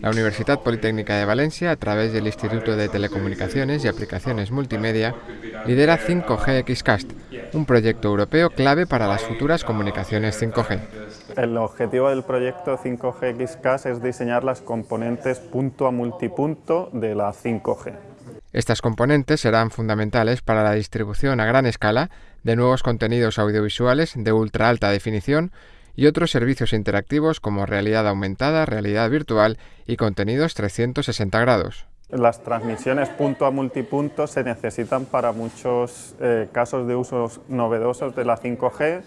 La Universidad Politécnica de Valencia, a través del Instituto de Telecomunicaciones y Aplicaciones Multimedia, lidera 5G XCast, un proyecto europeo clave para las futuras comunicaciones 5G. El objetivo del proyecto 5G XCast es diseñar las componentes punto a multipunto de la 5G. Estas componentes serán fundamentales para la distribución a gran escala de nuevos contenidos audiovisuales de ultra alta definición y otros servicios interactivos como realidad aumentada, realidad virtual y contenidos 360 grados. Las transmisiones punto a multipunto se necesitan para muchos eh, casos de usos novedosos de la 5G.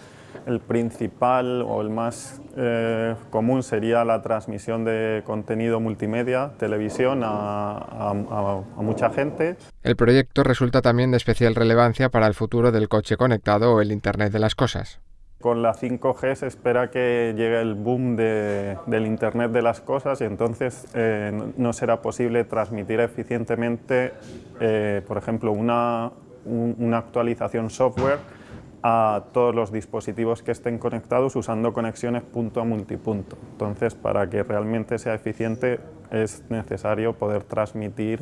El principal o el más eh, común sería la transmisión de contenido multimedia, televisión, a, a mucha gente. El proyecto resulta también de especial relevancia para el futuro del coche conectado o el Internet de las cosas. Con la 5G se espera que llegue el boom del Internet de las cosas y entonces eh, no será posible transmitir eficientemente, eh, por ejemplo, una, una actualización software a todos los dispositivos que estén conectados usando conexiones punto a multipunto. Entonces, para que realmente sea eficiente es necesario poder transmitir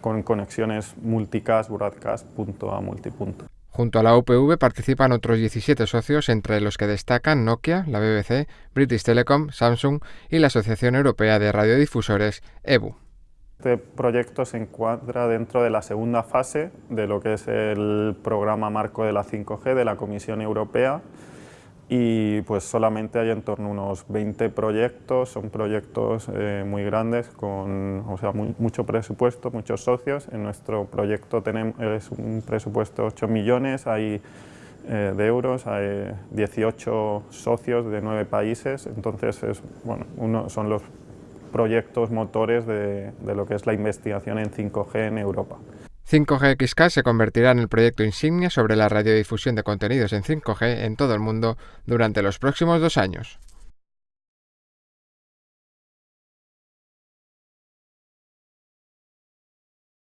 con conexiones multicast, broadcast, punto a multipunto. Junto a la UPV participan otros 17 socios, entre los que destacan Nokia, la BBC, British Telecom, Samsung y la Asociación Europea de Radiodifusores, EBU. Este proyecto se encuadra dentro de la segunda fase de lo que es el programa marco de la 5G de la Comisión Europea y pues solamente hay en torno a unos 20 proyectos, son proyectos eh, muy grandes con o sea, mucho presupuesto, muchos socios. En nuestro proyecto tenemos, es un presupuesto de 8 millones hay, eh, de euros, hay 18 socios de 9 países, entonces es, bueno, uno, son los proyectos motores de, de lo que es la investigación en 5G en Europa. 5G se convertirá en el proyecto insignia sobre la radiodifusión de contenidos en 5G en todo el mundo durante los próximos dos años.